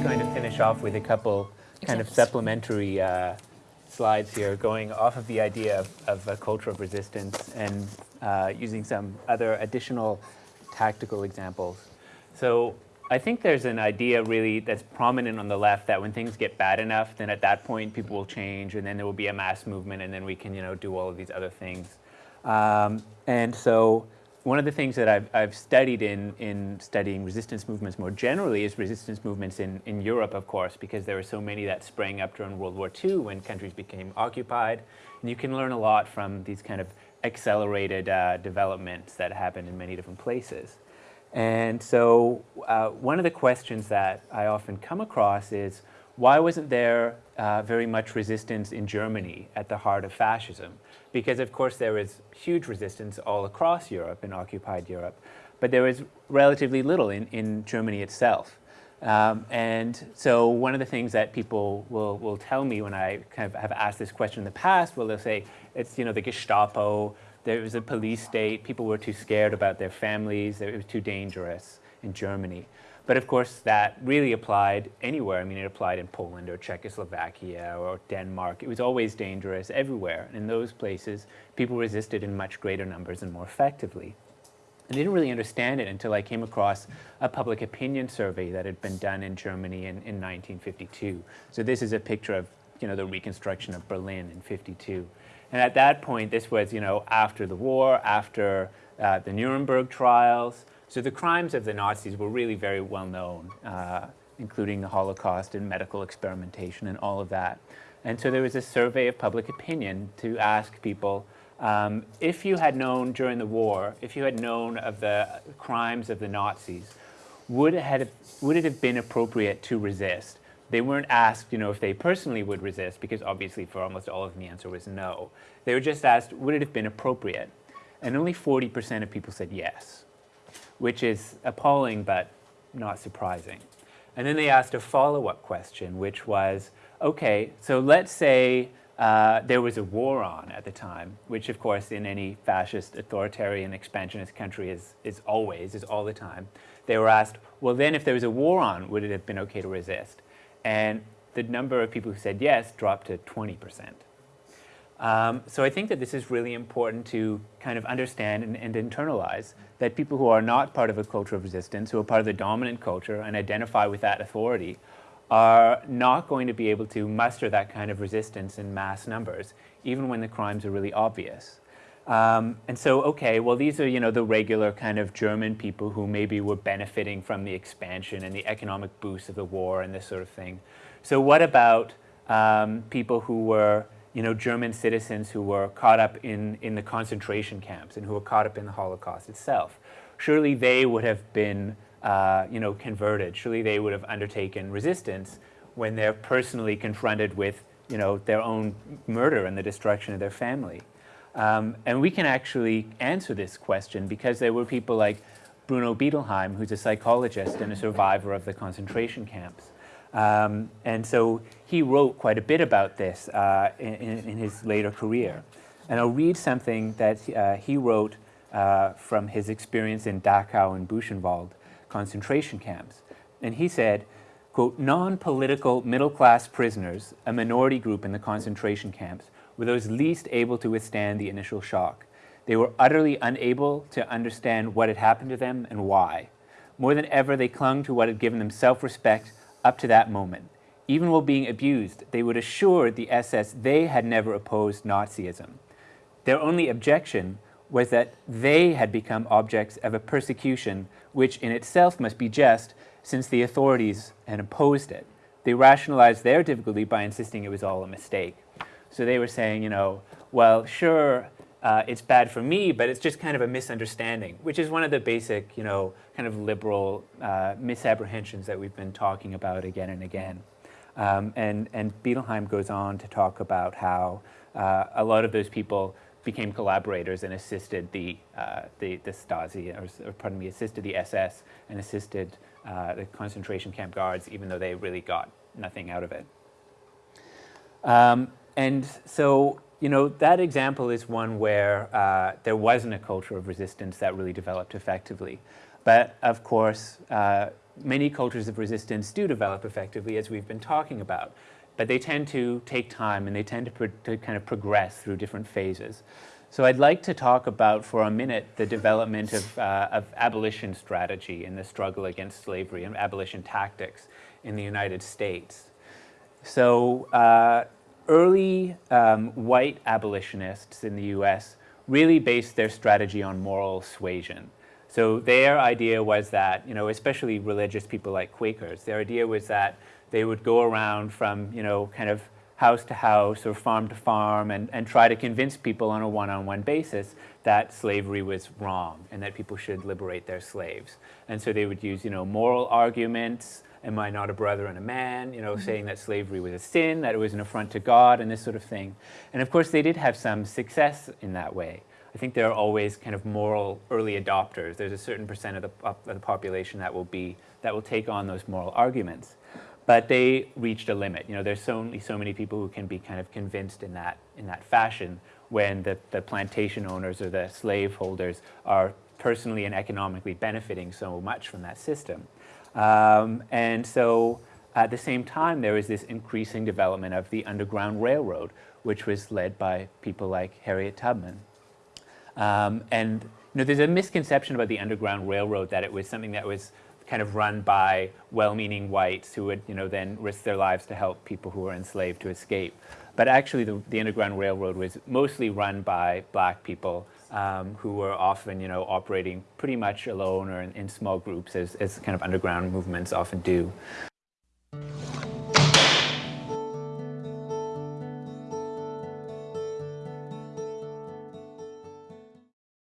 finish off with a couple kind of supplementary uh, slides here going off of the idea of, of a culture of resistance and uh, using some other additional tactical examples. So I think there's an idea really that's prominent on the left that when things get bad enough, then at that point people will change and then there will be a mass movement and then we can, you know, do all of these other things. Um, and so one of the things that I've, I've studied in, in studying resistance movements more generally is resistance movements in, in Europe, of course, because there were so many that sprang up during World War II when countries became occupied. And you can learn a lot from these kind of accelerated uh, developments that happen in many different places. And so uh, one of the questions that I often come across is, why wasn't there uh, very much resistance in Germany at the heart of fascism? Because of course there was huge resistance all across Europe, in occupied Europe, but there was relatively little in, in Germany itself. Um, and so one of the things that people will, will tell me when I kind of have asked this question in the past, well, they'll say, it's, you know, the Gestapo, there was a police state, people were too scared about their families, it was too dangerous in Germany. But of course, that really applied anywhere. I mean, it applied in Poland or Czechoslovakia or Denmark. It was always dangerous everywhere. And in those places, people resisted in much greater numbers and more effectively. I didn't really understand it until I came across a public opinion survey that had been done in Germany in, in 1952. So this is a picture of you know, the reconstruction of Berlin in 52. And at that point, this was you know, after the war, after uh, the Nuremberg trials, so the crimes of the Nazis were really very well known, uh, including the Holocaust and medical experimentation and all of that. And so there was a survey of public opinion to ask people, um, if you had known during the war, if you had known of the crimes of the Nazis, would it, have, would it have been appropriate to resist? They weren't asked, you know, if they personally would resist, because obviously for almost all of them the answer was no. They were just asked, would it have been appropriate? And only 40% of people said yes which is appalling but not surprising. And then they asked a follow-up question, which was, okay, so let's say uh, there was a war on at the time, which of course in any fascist, authoritarian, expansionist country is, is always, is all the time. They were asked, well then if there was a war on, would it have been okay to resist? And the number of people who said yes dropped to 20 percent. Um, so I think that this is really important to kind of understand and, and, internalize that people who are not part of a culture of resistance, who are part of the dominant culture and identify with that authority, are not going to be able to muster that kind of resistance in mass numbers, even when the crimes are really obvious. Um, and so, okay, well, these are, you know, the regular kind of German people who maybe were benefiting from the expansion and the economic boost of the war and this sort of thing. So what about um, people who were you know, German citizens who were caught up in, in the concentration camps and who were caught up in the Holocaust itself. Surely they would have been, uh, you know, converted. Surely they would have undertaken resistance when they're personally confronted with, you know, their own murder and the destruction of their family. Um, and we can actually answer this question because there were people like Bruno Bettelheim, who's a psychologist and a survivor of the concentration camps. Um, and so he wrote quite a bit about this uh, in, in, his later career. And I'll read something that uh, he wrote uh, from his experience in Dachau and Buchenwald concentration camps. And he said, quote, non-political middle-class prisoners, a minority group in the concentration camps, were those least able to withstand the initial shock. They were utterly unable to understand what had happened to them and why. More than ever, they clung to what had given them self-respect up to that moment. Even while being abused, they would assure the SS they had never opposed Nazism. Their only objection was that they had become objects of a persecution which in itself must be just since the authorities had opposed it. They rationalized their difficulty by insisting it was all a mistake. So they were saying, you know, well, sure, uh, it's bad for me, but it's just kind of a misunderstanding, which is one of the basic, you know, kind of liberal uh, misapprehensions that we've been talking about again and again. Um, and, and Bettelheim goes on to talk about how uh, a lot of those people became collaborators and assisted the, uh, the, the, Stasi, or, or, pardon me, assisted the SS and assisted uh, the concentration camp guards, even though they really got nothing out of it. Um, and so you know, that example is one where uh, there wasn't a culture of resistance that really developed effectively. But of course, uh, many cultures of resistance do develop effectively, as we've been talking about. But they tend to take time and they tend to, to kind of progress through different phases. So I'd like to talk about, for a minute, the development of, uh, of abolition strategy in the struggle against slavery and abolition tactics in the United States. So uh, early um, white abolitionists in the US really based their strategy on moral suasion. So their idea was that, you know, especially religious people like Quakers, their idea was that they would go around from, you know, kind of house to house or farm to farm and, and try to convince people on a one-on-one -on -one basis that slavery was wrong and that people should liberate their slaves. And so they would use, you know, moral arguments, am I not a brother and a man, you know, saying that slavery was a sin, that it was an affront to God and this sort of thing. And of course they did have some success in that way. I think there are always kind of moral early adopters. There's a certain percent of the, of the population that will be, that will take on those moral arguments. But they reached a limit. You know, there's so, only so many people who can be kind of convinced in that, in that fashion when the, the plantation owners or the slave holders are personally and economically benefiting so much from that system. Um, and so at the same time, there was this increasing development of the Underground Railroad, which was led by people like Harriet Tubman. Um, and you know, there's a misconception about the Underground Railroad that it was something that was kind of run by well-meaning whites who would you know, then risk their lives to help people who were enslaved to escape. But actually, the, the Underground Railroad was mostly run by black people um, who were often, you know, operating pretty much alone or in, in small groups, as, as, kind of underground movements often do.